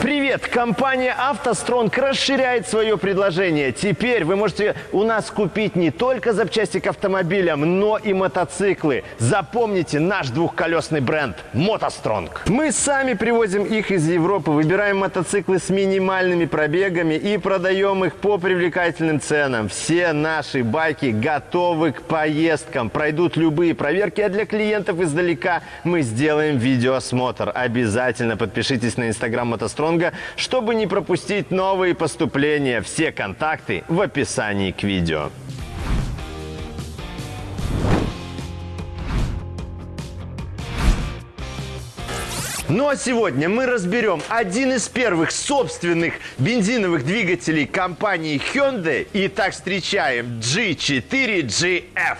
Привет! Компания «АвтоСтронг» расширяет свое предложение. Теперь вы можете у нас купить не только запчасти к автомобилям, но и мотоциклы. Запомните наш двухколесный бренд «МотоСтронг». Мы сами привозим их из Европы, выбираем мотоциклы с минимальными пробегами и продаем их по привлекательным ценам. Все наши байки готовы к поездкам, пройдут любые проверки, а для клиентов издалека мы сделаем видеоосмотр. Обязательно подпишитесь на инстаграм «МотоСтронг» Стронга, чтобы не пропустить новые поступления. Все контакты в описании к видео. Ну а сегодня мы разберем один из первых собственных бензиновых двигателей компании Hyundai. Итак, встречаем G4GF.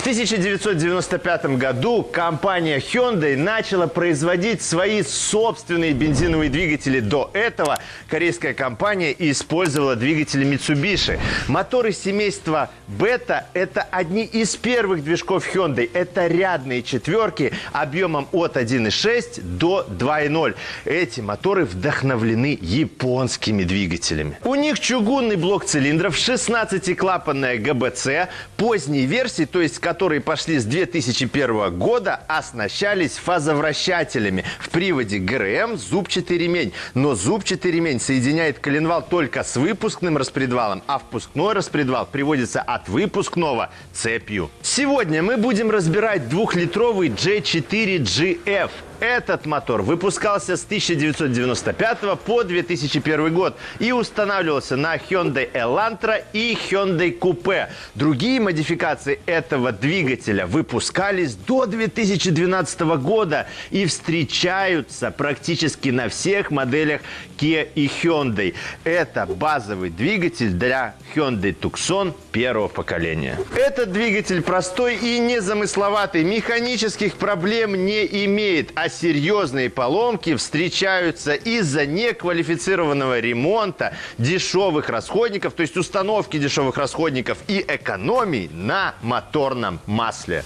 В 1995 году компания Hyundai начала производить свои собственные бензиновые двигатели. До этого корейская компания использовала двигатели Mitsubishi. Моторы семейства Beta – это одни из первых движков Hyundai. Это рядные четверки объемом от 1,6 до 2,0. Эти моторы вдохновлены японскими двигателями. У них чугунный блок цилиндров, 16-клапанная ГБЦ, поздней версии, то есть которые пошли с 2001 года, оснащались фазовращателями. В приводе ГРМ зубчатый ремень. Но зубчатый ремень соединяет коленвал только с выпускным распредвалом, а впускной распредвал приводится от выпускного цепью. Сегодня мы будем разбирать двухлитровый J4GF. Этот мотор выпускался с 1995 по 2001 год и устанавливался на Hyundai Elantra и Hyundai Coupe. Другие модификации этого двигателя выпускались до 2012 года и встречаются практически на всех моделях Kia и Hyundai. Это базовый двигатель для Hyundai Tucson первого поколения. Этот двигатель простой и незамысловатый, механических проблем не имеет, а серьезные поломки встречаются из-за неквалифицированного ремонта, дешевых расходников, то есть установки дешевых расходников и экономий на моторном масле.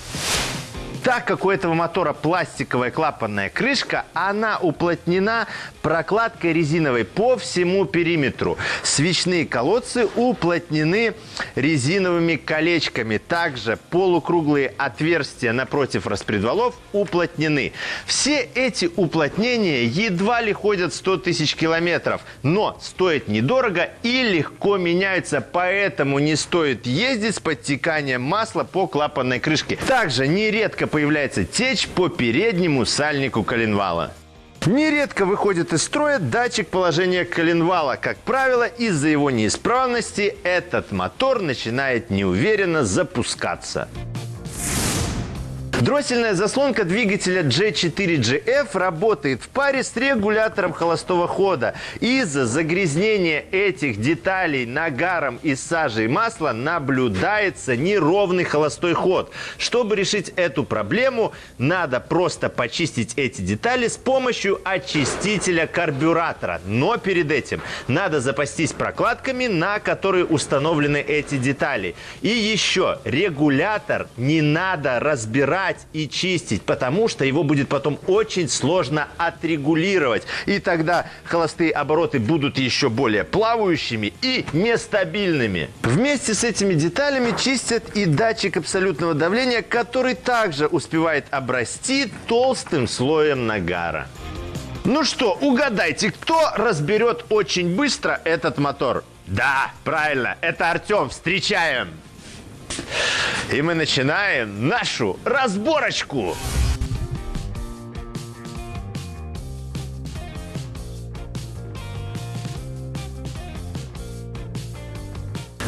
Так как у этого мотора пластиковая клапанная крышка, она уплотнена прокладкой резиновой по всему периметру. Свечные колодцы уплотнены резиновыми колечками. Также полукруглые отверстия напротив распредвалов уплотнены. Все эти уплотнения едва ли ходят 100 тысяч километров, но стоят недорого и легко меняются, поэтому не стоит ездить с подтеканием масла по клапанной крышке. Также нередко появляется течь по переднему сальнику коленвала. Нередко выходит из строя датчик положения коленвала. Как правило, из-за его неисправности этот мотор начинает неуверенно запускаться. Дроссельная заслонка двигателя G4GF работает в паре с регулятором холостого хода. Из-за загрязнения этих деталей нагаром из сажи и масла наблюдается неровный холостой ход. Чтобы решить эту проблему, надо просто почистить эти детали с помощью очистителя карбюратора. Но перед этим надо запастись прокладками, на которые установлены эти детали. И еще регулятор не надо разбирать мыть и чистить, потому что его будет потом очень сложно отрегулировать. И тогда холостые обороты будут еще более плавающими и нестабильными. Вместе с этими деталями чистят и датчик абсолютного давления, который также успевает обрасти толстым слоем нагара. Ну что, угадайте, кто разберет очень быстро этот мотор? Да, правильно, это Артем. Встречаем! И мы начинаем нашу разборочку.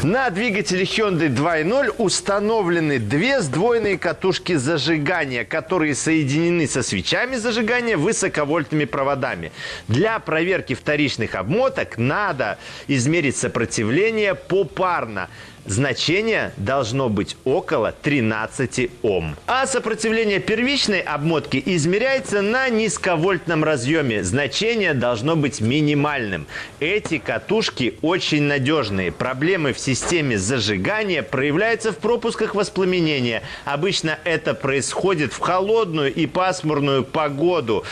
На двигателе Hyundai 2.0 установлены две сдвоенные катушки зажигания, которые соединены со свечами зажигания высоковольтными проводами. Для проверки вторичных обмоток надо измерить сопротивление попарно. Значение должно быть около 13 Ом. А сопротивление первичной обмотки измеряется на низковольтном разъеме. Значение должно быть минимальным. Эти катушки очень надежные. Проблемы в системе зажигания проявляются в пропусках воспламенения. Обычно это происходит в холодную и пасмурную погоду.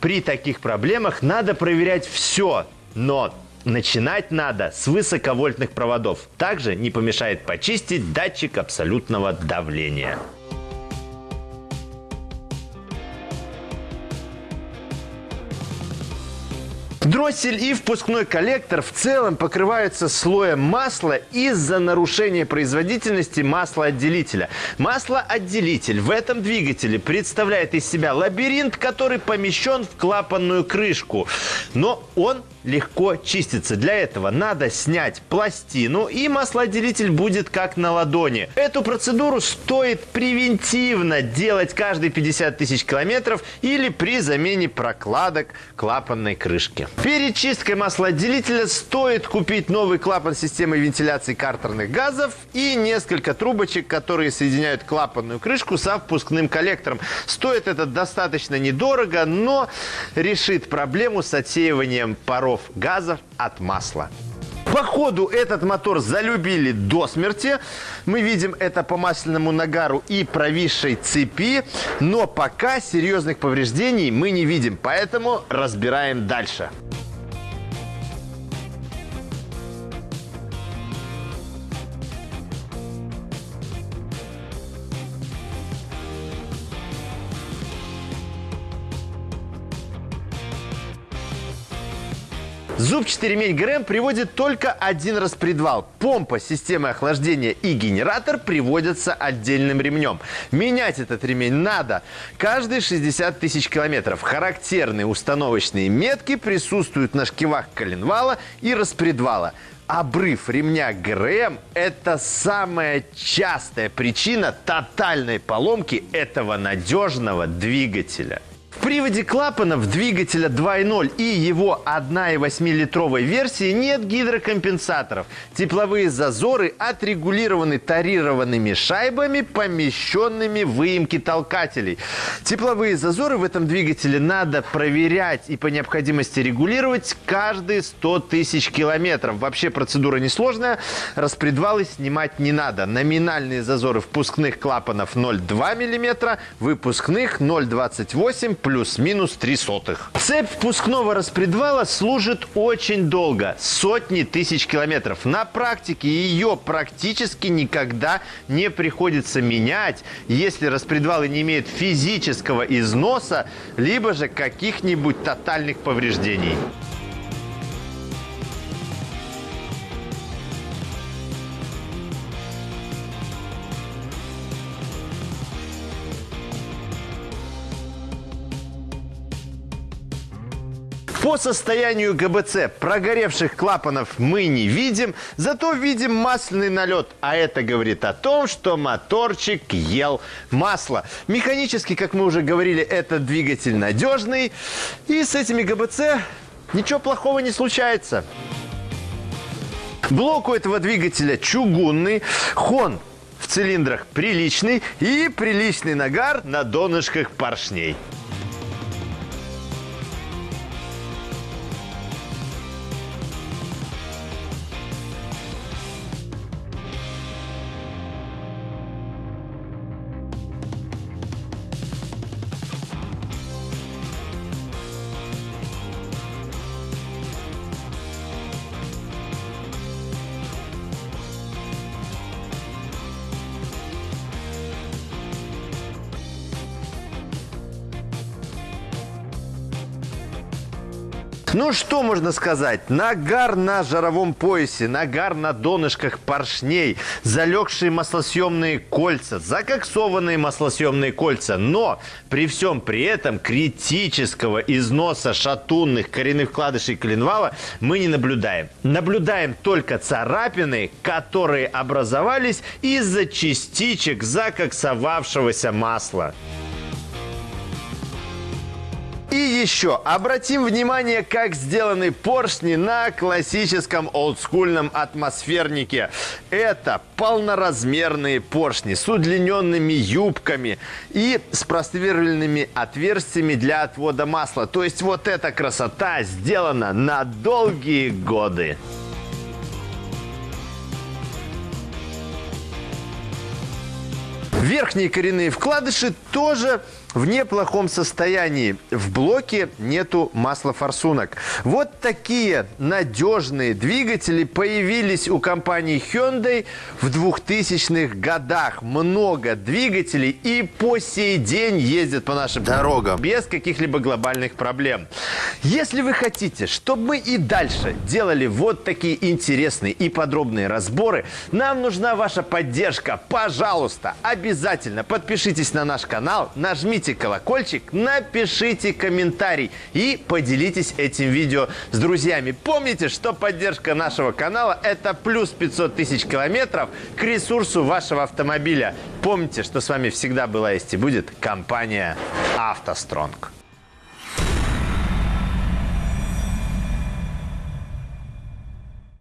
При таких проблемах надо проверять все. Но Начинать надо с высоковольтных проводов. Также не помешает почистить датчик абсолютного давления. Дроссель и впускной коллектор в целом покрываются слоем масла из-за нарушения производительности маслоотделителя. Маслоотделитель в этом двигателе представляет из себя лабиринт, который помещен в клапанную крышку. Но он легко чистится. Для этого надо снять пластину и маслоотделитель будет как на ладони. Эту процедуру стоит превентивно делать каждые 50 тысяч километров или при замене прокладок клапанной крышки. Перед чисткой маслоотделителя стоит купить новый клапан системы вентиляции картерных газов и несколько трубочек, которые соединяют клапанную крышку со впускным коллектором. Стоит это достаточно недорого, но решит проблему с отсеиванием паров паров газов от масла. По ходу этот мотор залюбили до смерти. Мы видим это по масляному нагару и провисшей цепи. Но пока серьезных повреждений мы не видим, поэтому разбираем дальше. Зубчатый ремень ГРМ приводит только один распредвал. Помпа, системы охлаждения и генератор приводятся отдельным ремнем. Менять этот ремень надо каждые 60 тысяч километров. Характерные установочные метки присутствуют на шкивах коленвала и распредвала. Обрыв ремня ГРМ – это самая частая причина тотальной поломки этого надежного двигателя. В приводе клапанов двигателя 2.0 и его 1,8-литровой версии нет гидрокомпенсаторов. Тепловые зазоры отрегулированы тарированными шайбами, помещенными в выемки толкателей. Тепловые зазоры в этом двигателе надо проверять и по необходимости регулировать каждые 100 тысяч километров. Вообще процедура несложная, распредвалы снимать не надо. Номинальные зазоры впускных клапанов 0,2 мм, выпускных 0,28 плюс-минус 3 сотых. Цепь впускного распредвала служит очень долго, сотни тысяч километров. На практике ее практически никогда не приходится менять, если распредвалы не имеют физического износа, либо же каких-нибудь тотальных повреждений. По состоянию ГБЦ прогоревших клапанов мы не видим, зато видим масляный налет. А это говорит о том, что моторчик ел масло. Механически, как мы уже говорили, этот двигатель надежный. И с этими ГБЦ ничего плохого не случается. Блок у этого двигателя чугунный. Хон в цилиндрах приличный и приличный нагар на донышках поршней. Ну, что можно сказать? Нагар на жаровом поясе, нагар на донышках поршней, залегшие маслосъемные кольца, закоксованные маслосъемные кольца. Но при всем при этом критического износа шатунных коренных вкладышей коленвала мы не наблюдаем. Наблюдаем только царапины, которые образовались из-за частичек закоксовавшегося масла. И еще обратим внимание, как сделаны поршни на классическом олдскульном атмосфернике. Это полноразмерные поршни с удлиненными юбками и с просверленными отверстиями для отвода масла. То есть вот эта красота сделана на долгие годы. Верхние коренные вкладыши тоже в неплохом состоянии. В блоке нету маслофорсунок. Вот такие надежные двигатели появились у компании Hyundai в 2000-х годах. Много двигателей и по сей день ездят по нашим дорогам без каких-либо глобальных проблем. Если вы хотите, чтобы мы и дальше делали вот такие интересные и подробные разборы, нам нужна ваша поддержка. Пожалуйста, обязательно подпишитесь на наш канал, нажмите нажмите колокольчик, напишите комментарий и поделитесь этим видео с друзьями. Помните, что поддержка нашего канала – это плюс 500 тысяч километров к ресурсу вашего автомобиля. Помните, что с вами всегда была есть и будет компания «АвтоСтронг».